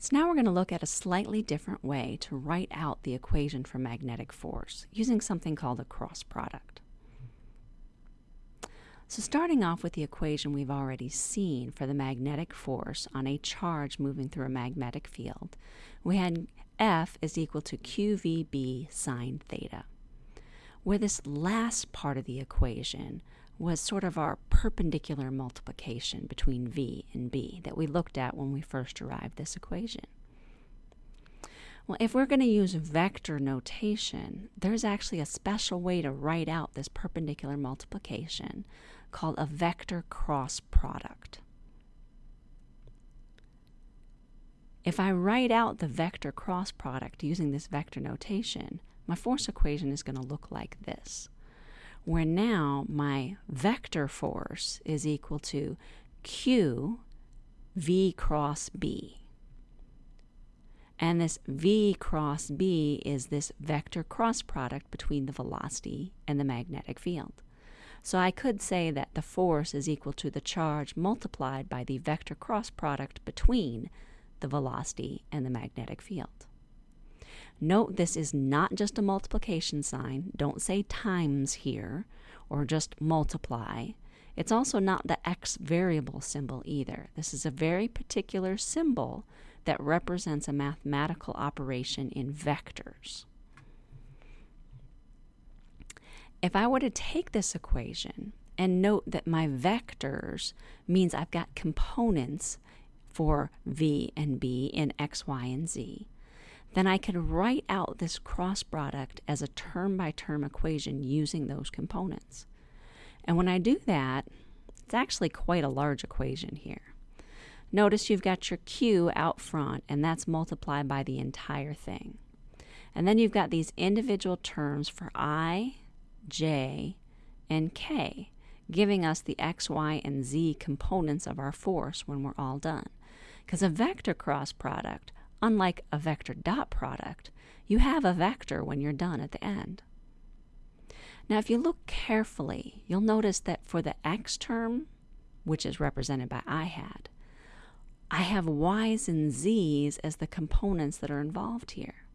So now we're going to look at a slightly different way to write out the equation for magnetic force using something called a cross product. So starting off with the equation we've already seen for the magnetic force on a charge moving through a magnetic field, we had F is equal to QVB sine theta. Where this last part of the equation was sort of our perpendicular multiplication between v and b that we looked at when we first derived this equation. Well, if we're going to use vector notation, there's actually a special way to write out this perpendicular multiplication called a vector cross product. If I write out the vector cross product using this vector notation, my force equation is going to look like this where now my vector force is equal to Q V cross B. And this V cross B is this vector cross product between the velocity and the magnetic field. So I could say that the force is equal to the charge multiplied by the vector cross product between the velocity and the magnetic field. Note this is not just a multiplication sign. Don't say times here or just multiply. It's also not the x variable symbol either. This is a very particular symbol that represents a mathematical operation in vectors. If I were to take this equation and note that my vectors means I've got components for v and b in x, y, and z, then I could write out this cross product as a term by term equation using those components. And when I do that, it's actually quite a large equation here. Notice you've got your Q out front, and that's multiplied by the entire thing. And then you've got these individual terms for I, J, and K, giving us the X, Y, and Z components of our force when we're all done. Because a vector cross product Unlike a vector dot product, you have a vector when you're done at the end. Now, if you look carefully, you'll notice that for the x term, which is represented by I hat, I have y's and z's as the components that are involved here.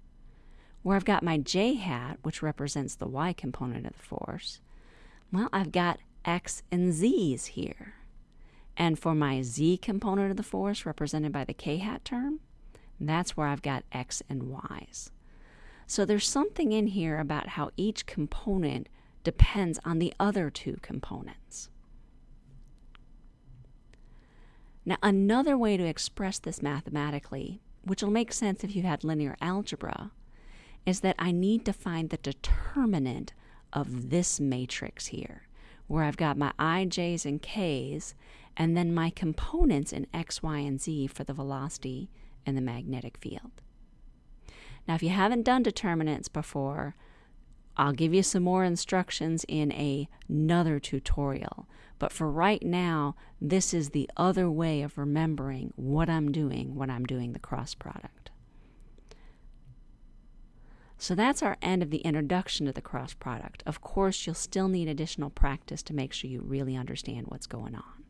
Where I've got my j hat, which represents the y component of the force, well, I've got x and z's here. And for my z component of the force, represented by the k hat term, that's where I've got X and Y's. So there's something in here about how each component depends on the other two components. Now, another way to express this mathematically, which will make sense if you've had linear algebra, is that I need to find the determinant of this matrix here, where I've got my i, j's, and k's, and then my components in x, y, and z for the velocity and the magnetic field. Now, if you haven't done determinants before, I'll give you some more instructions in a, another tutorial. But for right now, this is the other way of remembering what I'm doing when I'm doing the cross product. So that's our end of the introduction to the cross product. Of course, you'll still need additional practice to make sure you really understand what's going on.